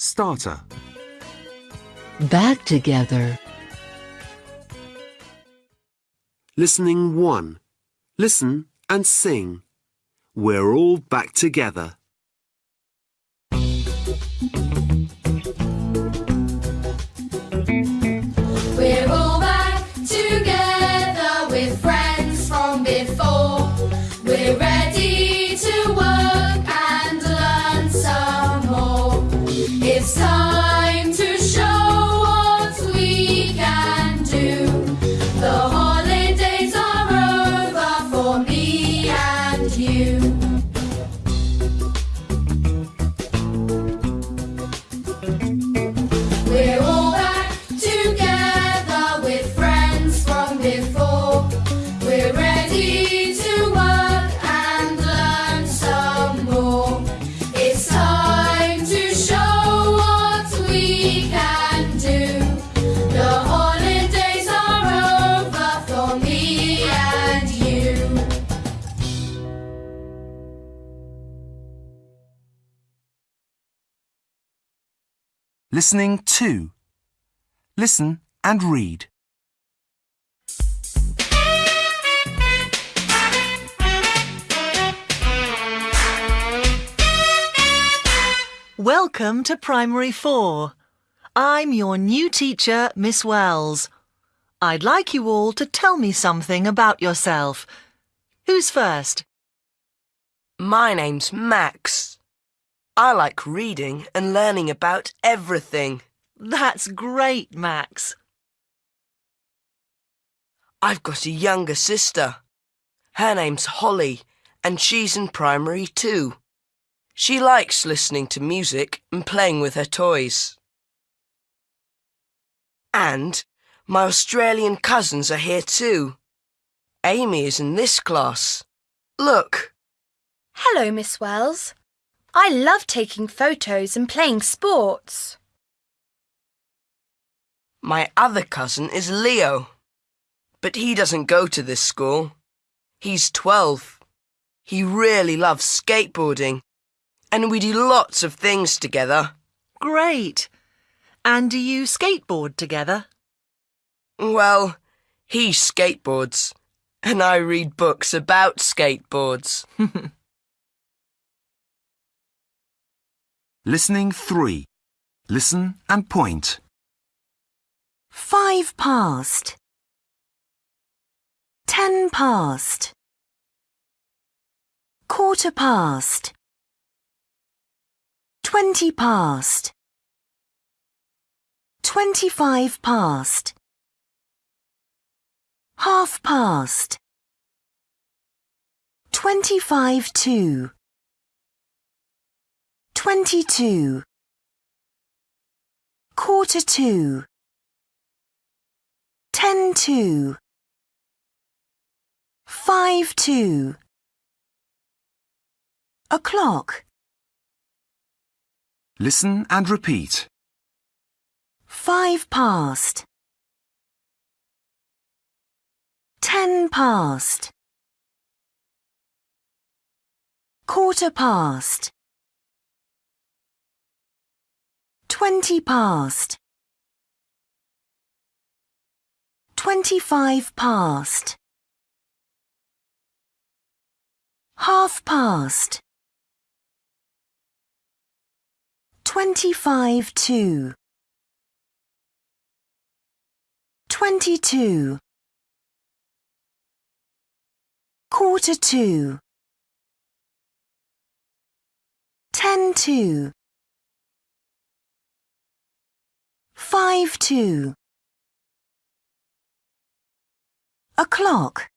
Starter. Back together. Listening 1. Listen and sing. We're all back together. We're all back together with friends from before. We're Listening 2. Listen and read. Welcome to Primary 4. I'm your new teacher, Miss Wells. I'd like you all to tell me something about yourself. Who's first? My name's Max. I like reading and learning about everything. That's great, Max. I've got a younger sister. Her name's Holly, and she's in primary too. She likes listening to music and playing with her toys. And my Australian cousins are here too. Amy is in this class. Look, Hello, Miss Wells. I love taking photos and playing sports. my other cousin is Leo. But he doesn't go to this school. He's 12. He really loves skateboarding. And we do lots of things together. Great. And do you skateboard together? Well, he skateboards. And I read books about skateboards. Listening 3. Listen and point. Five past. Ten past. Quarter past. Twenty past. Twenty-five past. Half past. Twenty-five to. Twenty to. Quarter to. Ten to. Five to. O'clock. Listen and repeat. Five past. Ten past. Quarter past. Twenty past. Twenty-five past. Half past. Twenty-five to. Twenty to. Quarter to. Ten to. Five to. O'clock.